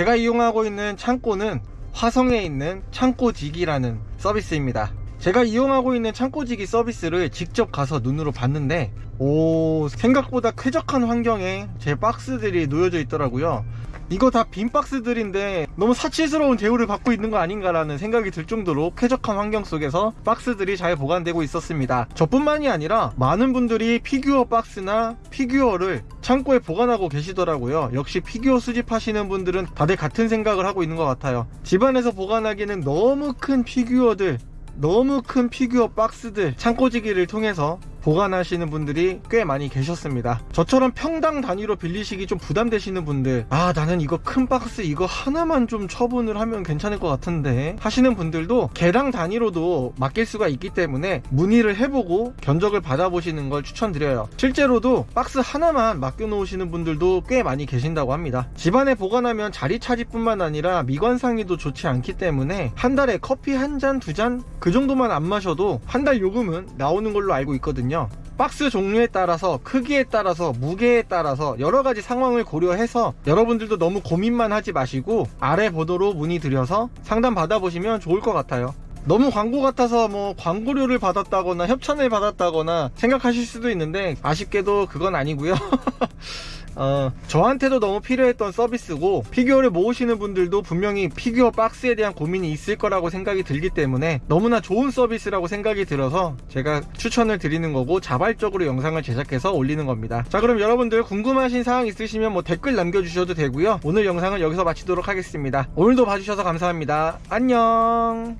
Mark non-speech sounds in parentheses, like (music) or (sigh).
제가 이용하고 있는 창고는 화성에 있는 창고지기라는 서비스입니다. 제가 이용하고 있는 창고지기 서비스를 직접 가서 눈으로 봤는데 오 생각보다 쾌적한 환경에 제 박스들이 놓여져 있더라고요 이거 다 빈 박스들인데 너무 사치스러운 대우를 받고 있는 거 아닌가라는 생각이 들 정도로 쾌적한 환경 속에서 박스들이 잘 보관되고 있었습니다. 저뿐만이 아니라 많은 분들이 피규어 박스나 피규어를 창고에 보관하고 계시더라고요. 역시 피규어 수집하시는 분들은 다들 같은 생각을 하고 있는 것 같아요. 집안에서 보관하기는 너무 큰 피규어들 너무 큰 피규어 박스들 창고지기를 통해서 보관하시는 분들이 꽤 많이 계셨습니다. 저처럼 평당 단위로 빌리시기 좀 부담되시는 분들 아 나는 이거 큰 박스 이거 하나만 좀 처분을 하면 괜찮을 것 같은데 하시는 분들도 개당 단위로도 맡길 수가 있기 때문에 문의를 해보고 견적을 받아보시는 걸 추천드려요. 실제로도 박스 하나만 맡겨 놓으시는 분들도 꽤 많이 계신다고 합니다. 집안에 보관하면 자리 차지뿐만 아니라 미관상에도 좋지 않기 때문에 한 달에 커피 한 잔 두 잔 그 정도만 안 마셔도 한 달 요금은 나오는 걸로 알고 있거든요 박스 종류에 따라서 크기에 따라서 무게에 따라서 여러 가지 상황을 고려해서 여러분들도 너무 고민만 하지 마시고 아래 번호로 문의드려서 상담 받아보시면 좋을 것 같아요. 너무 광고 같아서 뭐 광고료를 받았다거나 협찬을 받았다거나 생각하실 수도 있는데 아쉽게도 그건 아니고요 (laughs) 어, 저한테도 너무 필요했던 서비스고 피규어를 모으시는 분들도 분명히 피규어 박스에 대한 고민이 있을 거라고 생각이 들기 때문에 너무나 좋은 서비스라고 생각이 들어서 제가 추천을 드리는 거고 자발적으로 영상을 제작해서 올리는 겁니다. 자 그럼 여러분들 궁금하신 사항 있으시면 뭐 댓글 남겨주셔도 되고요. 오늘 영상은 여기서 마치도록 하겠습니다. 오늘도 봐주셔서 감사합니다. 안녕